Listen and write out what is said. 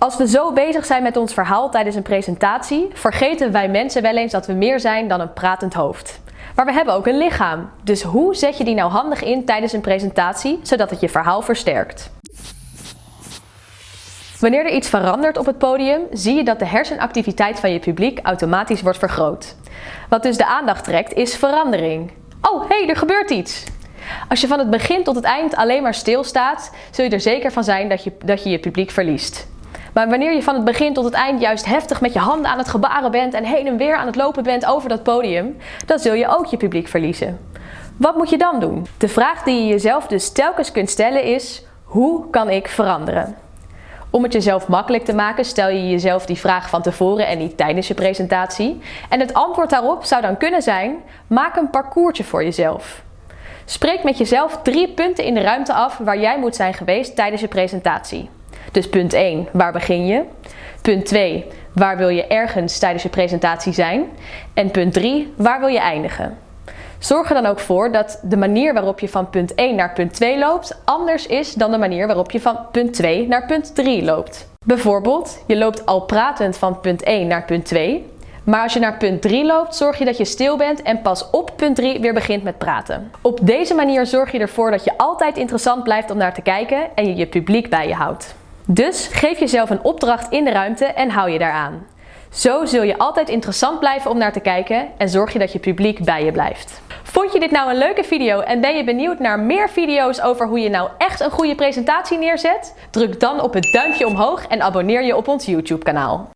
Als we zo bezig zijn met ons verhaal tijdens een presentatie, vergeten wij mensen wel eens dat we meer zijn dan een pratend hoofd. Maar we hebben ook een lichaam. Dus hoe zet je die nou handig in tijdens een presentatie, zodat het je verhaal versterkt? Wanneer er iets verandert op het podium, zie je dat de hersenactiviteit van je publiek automatisch wordt vergroot. Wat dus de aandacht trekt, is verandering. Oh, hé, hey, er gebeurt iets! Als je van het begin tot het eind alleen maar stilstaat, zul je er zeker van zijn dat je dat je, je publiek verliest. Maar wanneer je van het begin tot het eind juist heftig met je handen aan het gebaren bent en heen en weer aan het lopen bent over dat podium, dan zul je ook je publiek verliezen. Wat moet je dan doen? De vraag die je jezelf dus telkens kunt stellen is, hoe kan ik veranderen? Om het jezelf makkelijk te maken stel je jezelf die vraag van tevoren en niet tijdens je presentatie. En het antwoord daarop zou dan kunnen zijn, maak een parcoursje voor jezelf. Spreek met jezelf drie punten in de ruimte af waar jij moet zijn geweest tijdens je presentatie. Dus punt 1, waar begin je? Punt 2, waar wil je ergens tijdens je presentatie zijn? En punt 3, waar wil je eindigen? Zorg er dan ook voor dat de manier waarop je van punt 1 naar punt 2 loopt anders is dan de manier waarop je van punt 2 naar punt 3 loopt. Bijvoorbeeld, je loopt al pratend van punt 1 naar punt 2, maar als je naar punt 3 loopt, zorg je dat je stil bent en pas op punt 3 weer begint met praten. Op deze manier zorg je ervoor dat je altijd interessant blijft om naar te kijken en je je publiek bij je houdt. Dus geef jezelf een opdracht in de ruimte en hou je daaraan. Zo zul je altijd interessant blijven om naar te kijken en zorg je dat je publiek bij je blijft. Vond je dit nou een leuke video en ben je benieuwd naar meer video's over hoe je nou echt een goede presentatie neerzet? Druk dan op het duimpje omhoog en abonneer je op ons YouTube kanaal.